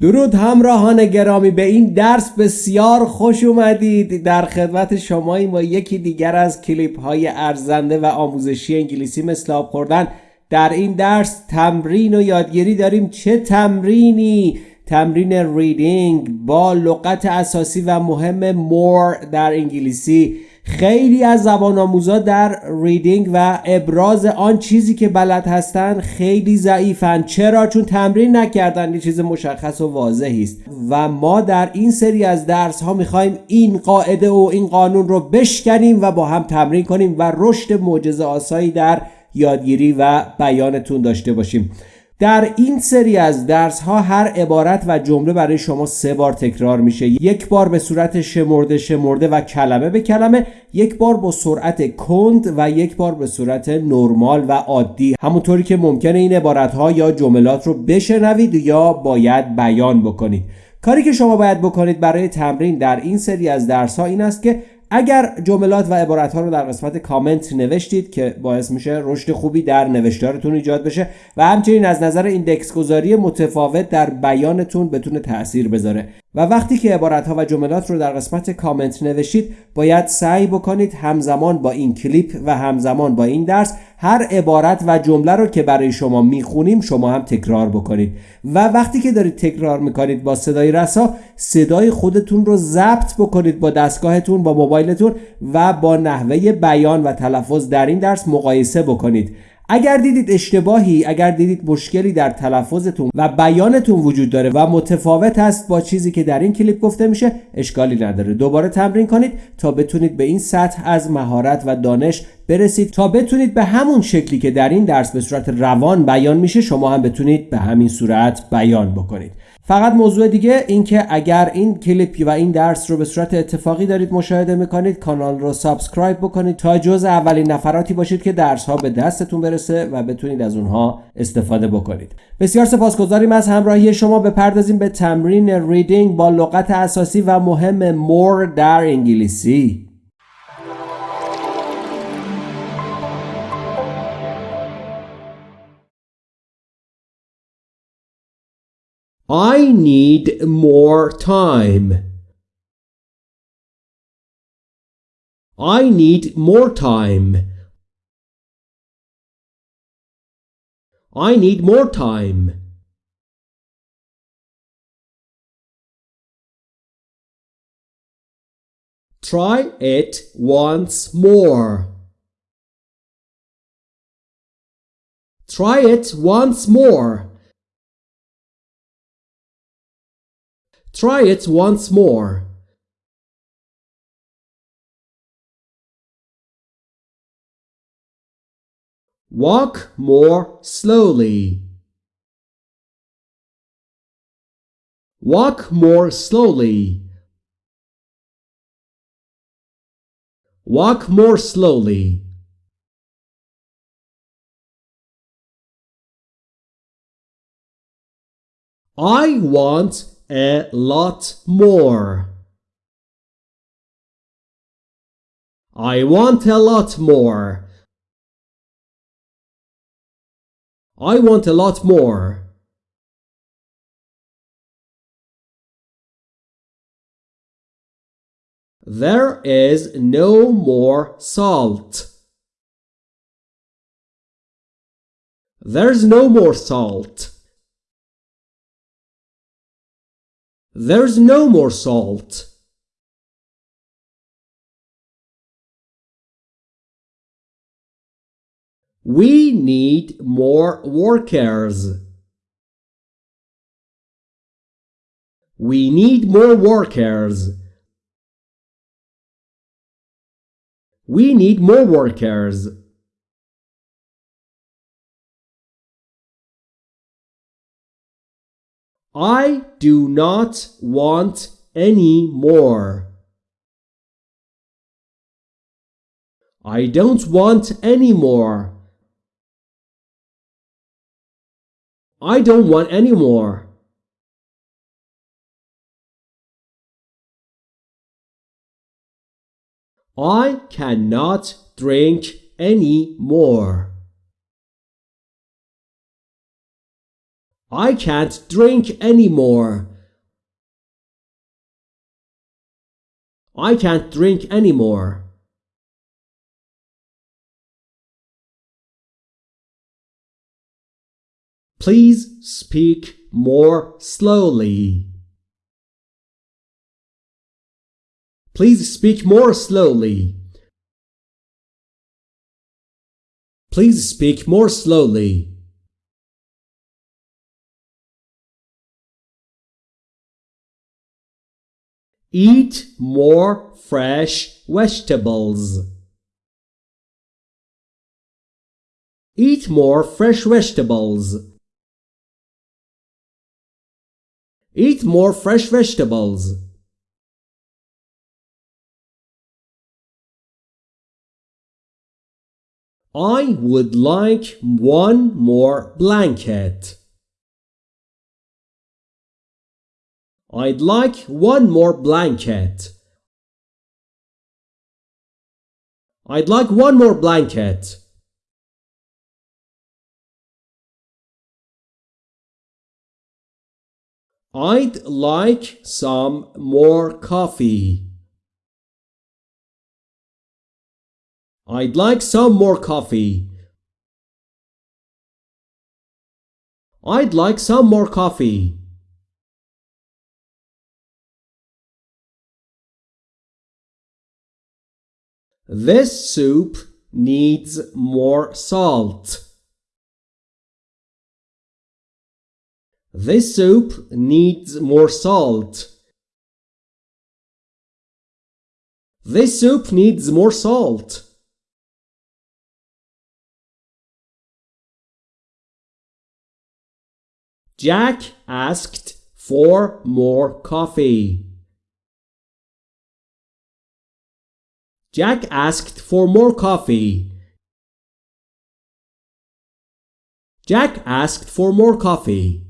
درود همراهان گرامی به این درس بسیار خوش اومدید. در خدمت شما با یکی دیگر از کلیپ های ارزنده و آموزشی انگلیسی مثل آب خوردن. در این درس تمرین و یادگیری داریم چه تمرینی؟ تمرین ریدینگ با لغت اساسی و مهم مور در انگلیسی. خیلی از زبان آموزا در ریدینگ و ابراز آن چیزی که بلد هستن خیلی ضعیفن. چرا؟ چون تمرین نکردن یه چیز مشخص و واضحی است. و ما در این سری از درس ها می‌خوایم این قاعده و این قانون رو بشکنیم و با هم تمرین کنیم و رشد معجزه آسایی در یادگیری و بیانتون داشته باشیم. در این سری از درس ها هر عبارت و جمله برای شما سه بار تکرار میشه. یک بار به صورت شمرده شمرده و کلمه به کلمه یک بار با سرعت کند و یک بار به صورت نرمال و عادی. همونطوری که ممکنه این عبارت ها یا جملات رو بشنوید یا باید بیان بکنید. کاری که شما باید بکنید برای تمرین در این سری از درس ها این است که اگر جملات و عبارت ها رو در قسمت کامنت نوشتید که باعث میشه رشد خوبی در نوشتارتون ایجاد بشه و همچنین از نظر ایندکس گذاری متفاوت در بیانتون بتونه تاثیر بذاره. و وقتی که عبارت ها و جملات رو در قسمت کامنت نوشتید باید سعی بکنید همزمان با این کلیپ و همزمان با این درس هر عبارت و جمله رو که برای شما می‌خونیم شما هم تکرار بکنید. و وقتی که دارید تکرار می‌کنید با صدای رسا صدای خودتون رو ضبط بکنید با دستگاهتون با موبایلتون و با نحوه بیان و تلفظ در این درس مقایسه بکنید. اگر دیدید اشتباهی اگر دیدید مشکلی در تلفظتون و بیانتون وجود داره و متفاوت است با چیزی که در این کلیپ گفته میشه اشکالی نداره. دوباره تمرین کنید تا بتونید به این سطح از مهارت و دانش برسید. تا بتونید به همون شکلی که در این درس به صورت روان بیان میشه شما هم بتونید به همین صورت بیان بکنید. فقط موضوع دیگه اینکه اگر این کلیپ و این درس رو به صورت اتفاقی دارید مشاهده می‌کنید کانال رو سابسکرایب بکنید تا جز اولین نفراتی باشید که درس ها به دستتون برسه و بتونید از اونها استفاده بکنید. بسیار سپاسگزاریم از همراهی شما. بپردازیم به تمرین ریدینگ با لغت اساسی و مهم مور در انگلیسی. I need more time. I need more time. I need more time. Try it once more. Try it once more. Try it once more. Walk more slowly. Walk more slowly. Walk more slowly. I want a lot more. I want a lot more. I want a lot more. There is no more salt. There's no more salt. There's no more salt. We need more workers. We need more workers. We need more workers. I do not want any more. I don't want any more. I don't want any more. I cannot drink any more. I can't drink anymore. I can't drink anymore. Please speak more slowly. Please speak more slowly. Please speak more slowly. Eat more fresh vegetables. Eat more fresh vegetables. Eat more fresh vegetables. I would like one more blanket. I'd like one more blanket. I'd like one more blanket. I'd like some more coffee. I'd like some more coffee. I'd like some more coffee. This soup needs more salt. This soup needs more salt. This soup needs more salt. Jack asked for more coffee. Jack asked for more coffee. Jack asked for more coffee.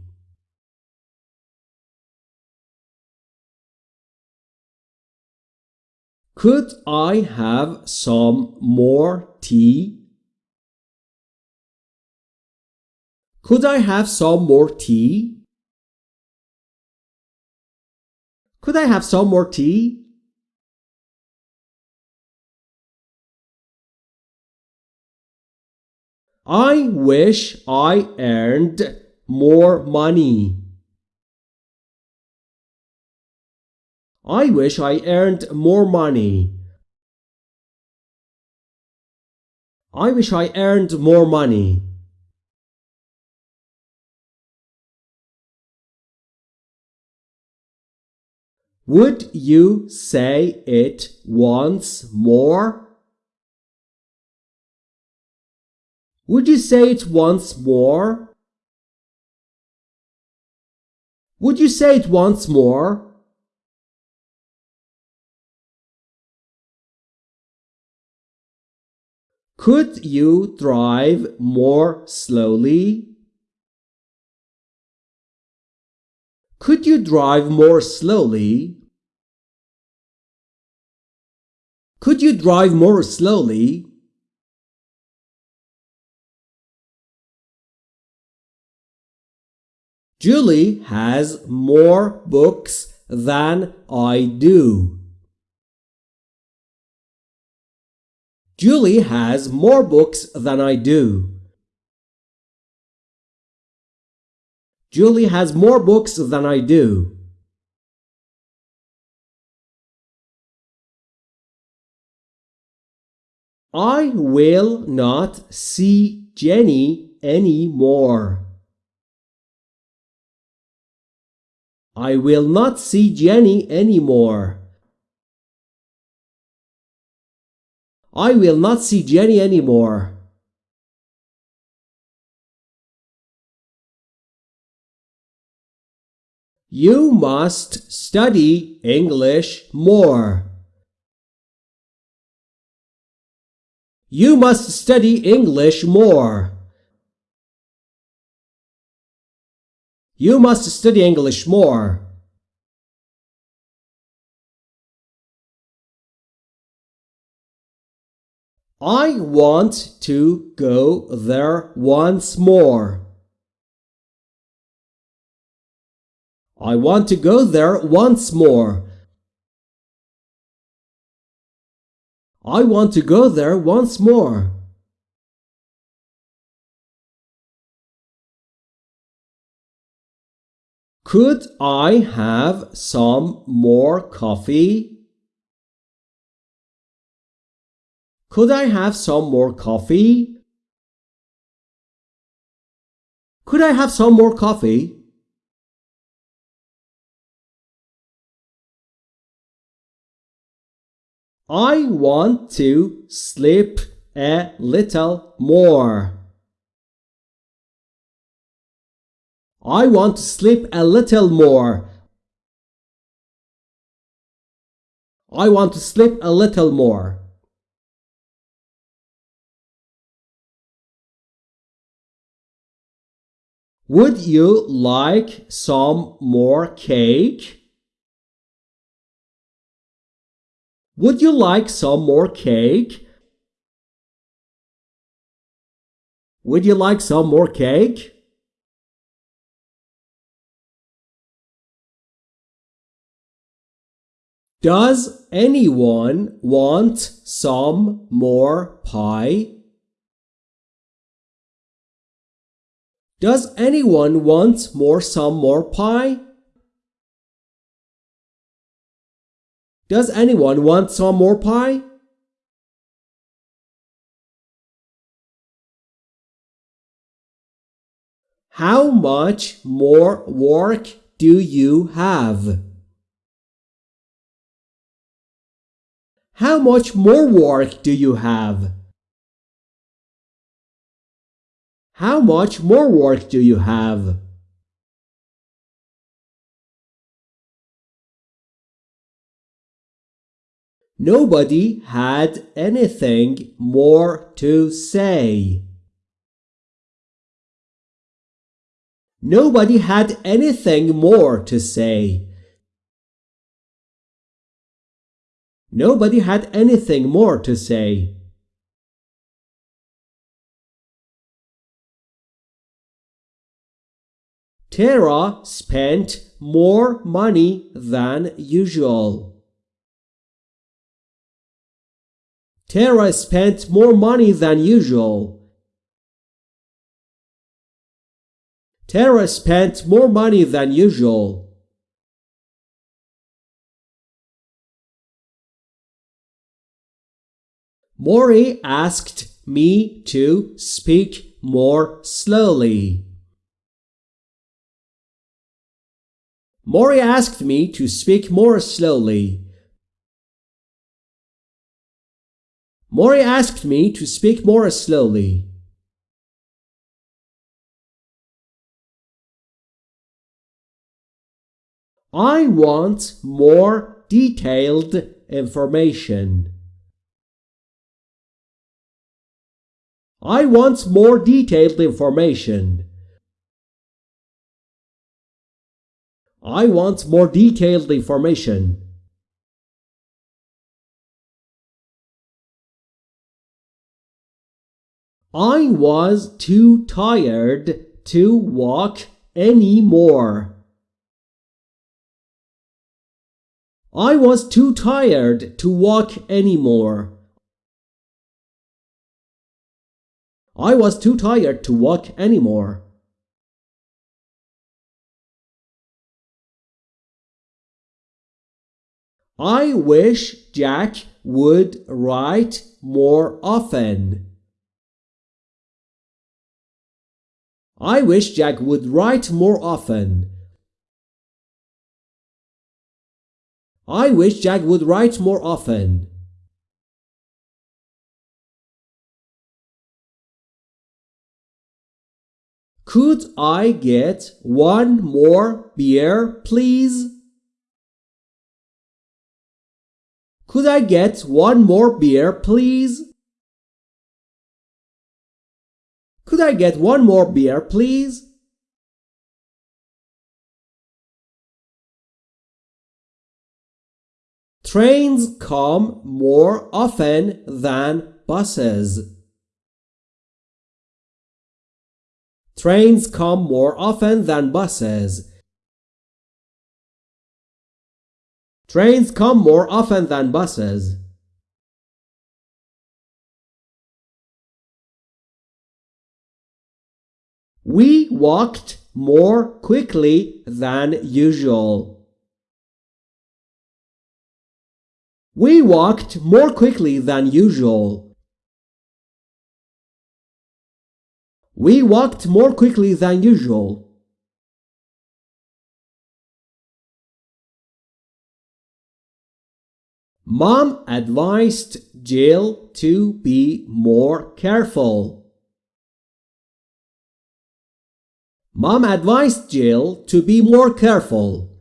Could I have some more tea? Could I have some more tea? Could I have some more tea? I wish I earned more money. I wish I earned more money. I wish I earned more money. Would you say it once more? Would you say it once more? Would you say it once more? Could you drive more slowly? Could you drive more slowly? Could you drive more slowly? Julie has more books than I do. Julie has more books than I do. Julie has more books than I do. I will not see Jenny anymore. I will not see Jenny anymore. I will not see Jenny anymore. You must study English more. You must study English more. You must study English more. I want to go there once more. I want to go there once more. I want to go there once more. Could I have some more coffee? Could I have some more coffee? Could I have some more coffee? I want to sleep a little more. I want to sleep a little more. I want to sleep a little more. Would you like some more cake? Would you like some more cake? Would you like some more cake? Does anyone want some more pie? Does anyone want more some more pie? Does anyone want some more pie? How much more work do you have? How much more work do you have? How much more work do you have? Nobody had anything more to say. Nobody had anything more to say. Nobody had anything more to say. Tara spent more money than usual. Tara spent more money than usual. Tara spent more money than usual. Mori asked me to speak more slowly. Mori asked me to speak more slowly. Mori asked me to speak more slowly. I want more detailed information. I want more detailed information. I want more detailed information. I was too tired to walk anymore. I was too tired to walk anymore. I was too tired to walk anymore. I wish Jack would write more often. I wish Jack would write more often. I wish Jack would write more often. Could I get one more beer, please? Could I get one more beer, please? Could I get one more beer, please? Trains come more often than buses. Trains come more often than buses. Trains come more often than buses. We walked more quickly than usual. We walked more quickly than usual. We walked more quickly than usual. Mom advised Jill to be more careful. Mom advised Jill to be more careful.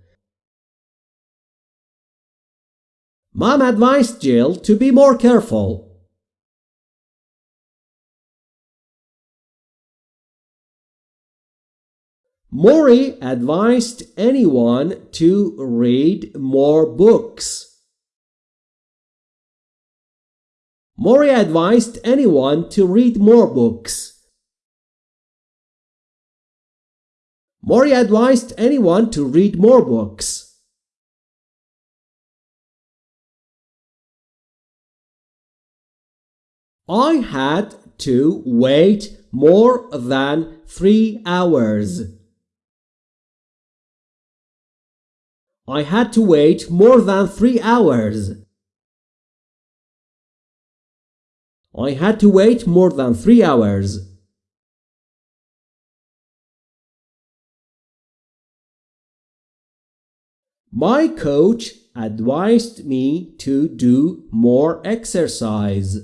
Mom advised Jill to be more careful. Maury advised anyone to read more books. Mori advised anyone to read more books. Mori advised anyone to read more books. I had to wait more than three hours. I had to wait more than three hours. I had to wait more than three hours. My coach advised me to do more exercise.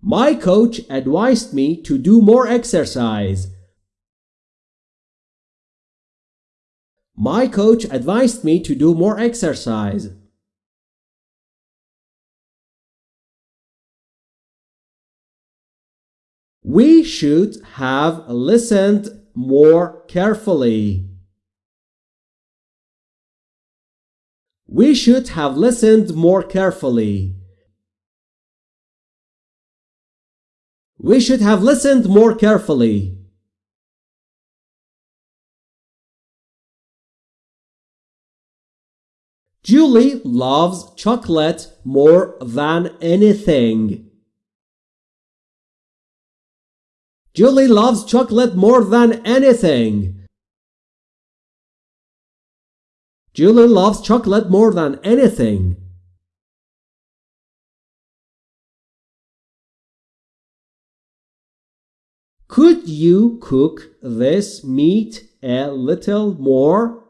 My coach advised me to do more exercise. My coach advised me to do more exercise. We should have listened more carefully. We should have listened more carefully. We should have listened more carefully. Julie loves chocolate more than anything. Julie loves chocolate more than anything. Julie loves chocolate more than anything. Could you cook this meat a little more?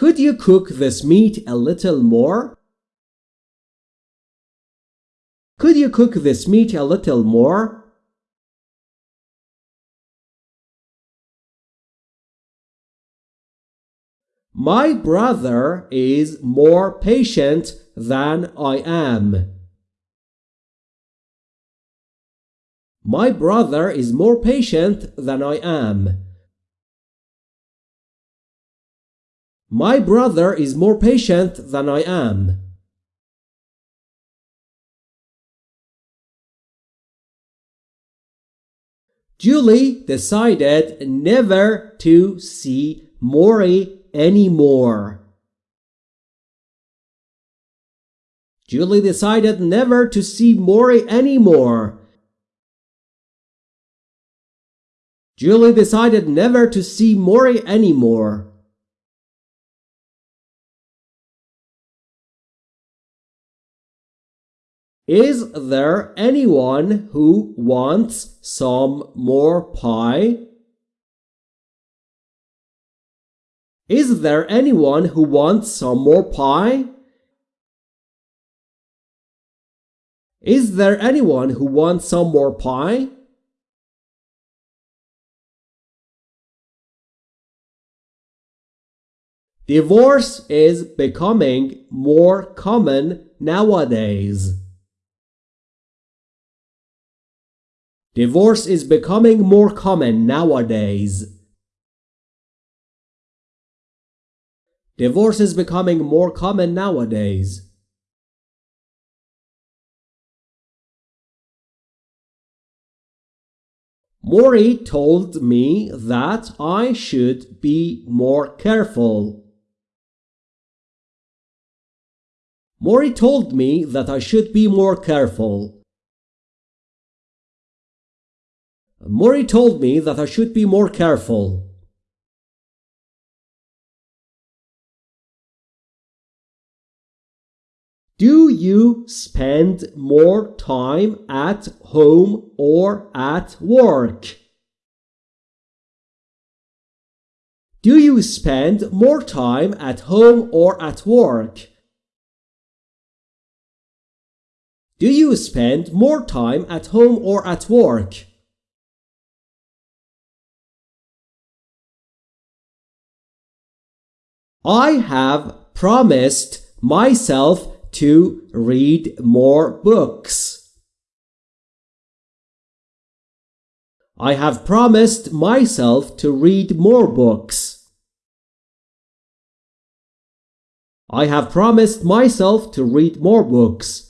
Could you cook this meat a little more? Could you cook this meat a little more? My brother is more patient than I am. My brother is more patient than I am. My brother is more patient than I am. Julie decided never to see Maury anymore. Julie decided never to see Maury anymore. Julie decided never to see Maury anymore. Is there anyone who wants some more pie? Is there anyone who wants some more pie? Is there anyone who wants some more pie? Divorce is becoming more common nowadays. Divorce is becoming more common nowadays. Divorce is becoming more common nowadays. Mori told me that I should be more careful. Mori told me that I should be more careful. Mori told me that I should be more careful. Do you spend more time at home or at work? Do you spend more time at home or at work? Do you spend more time at home or at work? I have promised myself to read more books. I have promised myself to read more books. I have promised myself to read more books.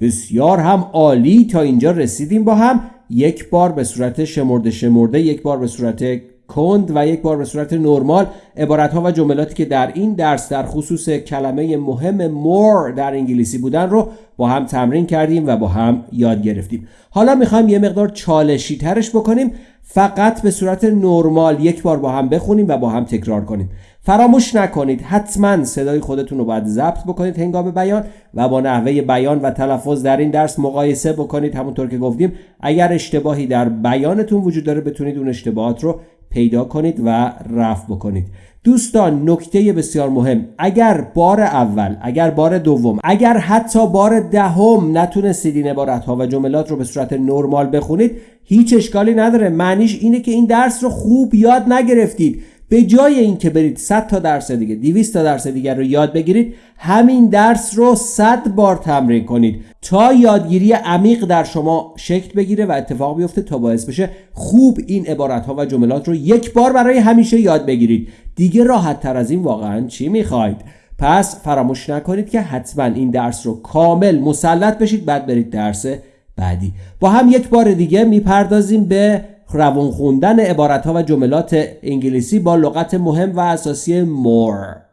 بسیار هم عالی تا اینجا رسیدیم با هم یک بار به صورت شمرده شمرده یک بار به صورت کند و یک بار به صورت نرمال عبارت ها و جملاتی که در این درس در خصوص کلمه مهم more در انگلیسی بودن رو با هم تمرین کردیم و با هم یاد گرفتیم. حالا می‌خوایم یه مقدار چالشی ترش بکنیم فقط به صورت نرمال یک بار با هم بخونیم و با هم تکرار کنیم. فراموش نکنید حتما صدای خودتون رو باید ضبط بکنید هنگام بیان و با نحوه بیان و تلفظ در این درس مقایسه بکنید. همونطور که گفتیم اگر اشتباهی در بیانتون وجود داره بتونید اون اشتباهات رو پیدا کنید و رفع بکنید. دوستان نکته بسیار مهم. اگر بار اول اگر بار دوم اگر حتی بار دهم نتونستید این عبارت ها و جملات رو به صورت نرمال بخونید هیچ اشکالی نداره. معنیش اینه که این درس رو خوب یاد نگرفتید. به جای اینکه برید 100 تا درس دیگه 200 تا درس دیگر رو یاد بگیرید همین درس رو 100 بار تمرین کنید تا یادگیری عمیق در شما شکل بگیره و اتفاق بیفته تا باعث بشه خوب این عبارت ها و جملات رو یک بار برای همیشه یاد بگیرید. دیگه راحت تر از این واقعا چی می‌خواید؟ پس فراموش نکنید که حتما این درس رو کامل مسلط بشید بعد برید درس بعدی. با هم یک بار دیگه می‌پردازیم به روان خوندن عبارت ها و جملات انگلیسی با لغت مهم و اساسی more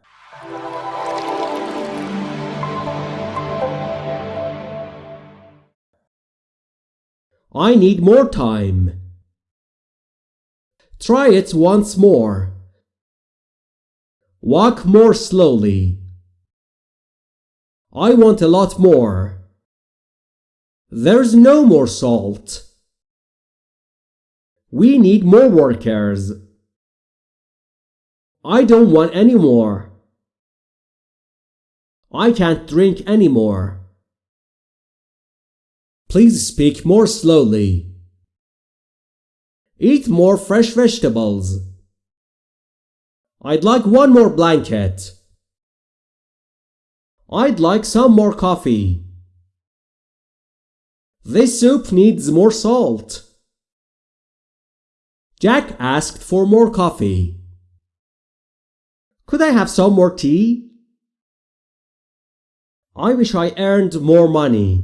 I need more time. Try it once more. Walk more slowly. I want a lot more. There's no more salt. We need more workers. I don't want any more. I can't drink anymore. Please speak more slowly. Eat more fresh vegetables. I'd like one more blanket. I'd like some more coffee. This soup needs more salt. Jack asked for more coffee. Could I have some more tea? I wish I earned more money.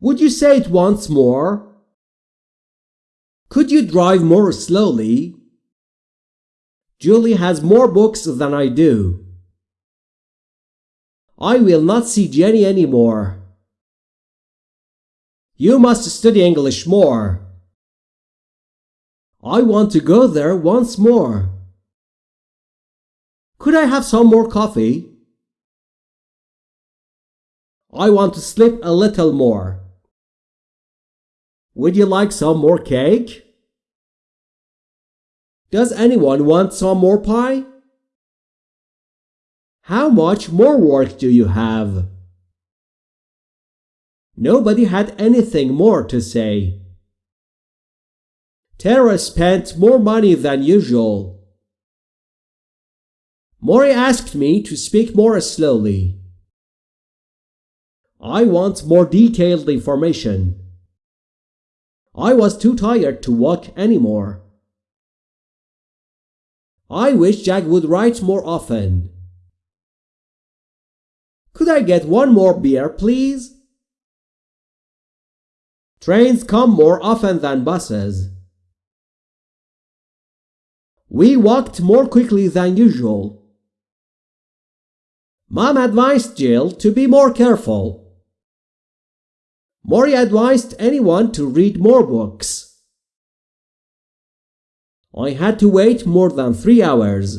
Would you say it once more? Could you drive more slowly? Julie has more books than I do. I will not see Jenny anymore. You must study English more. I want to go there once more. Could I have some more coffee? I want to sleep a little more. Would you like some more cake? Does anyone want some more pie? How much more work do you have? Nobody had anything more to say. Tara spent more money than usual. Mori asked me to speak more slowly. I want more detailed information. I was too tired to walk anymore. I wish Jack would write more often. Could I get one more beer, please? Trains come more often than buses. We walked more quickly than usual. Mom advised Jill to be more careful. Maury advised anyone to read more books. I had to wait more than three hours.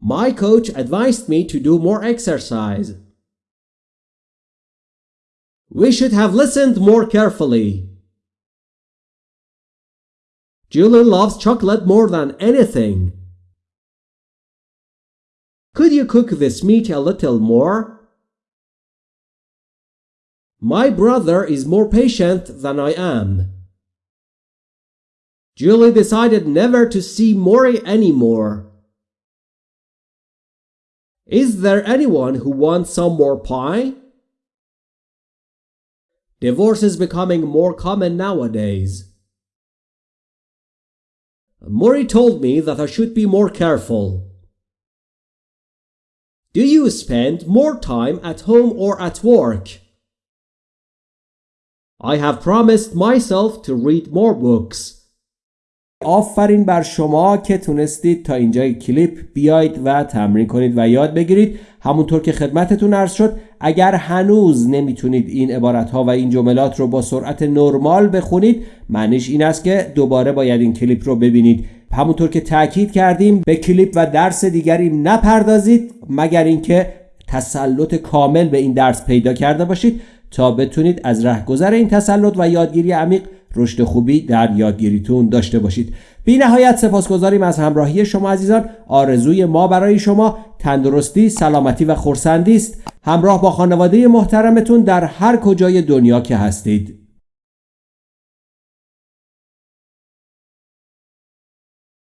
My coach advised me to do more exercise. We should have listened more carefully. Julie loves chocolate more than anything. Could you cook this meat a little more? My brother is more patient than I am. Julie decided never to see Maury anymore. Is there anyone who wants some more pie? Divorce is becoming more common nowadays. Maury told me that I should be more careful. Do you spend more time at home or at work? I have promised myself to read more books. آفرین بر شما که تونستید تا اینجای کلیپ بیاید و تمرین کنید و یاد بگیرید. همونطور که خدمتتون عرض شد اگر هنوز نمی‌تونید این عبارت ها و این جملات رو با سرعت نرمال بخونید معنیش این است که دوباره باید این کلیپ رو ببینید. همونطور که تاکید کردیم به کلیپ و درس دیگری نپردازید مگر اینکه تسلط کامل به این درس پیدا کرده باشید تا بتونید از رهگذر این تسلط و یادگیری عمیق رشد خوبی در یادگیریتون داشته باشید. بی نهایت سپاسگزاریم از همراهی شما عزیزان. آرزوی ما برای شما تندرستی سلامتی و خورسندی است. همراه با خانواده محترمتون در هر کجای دنیا که هستید.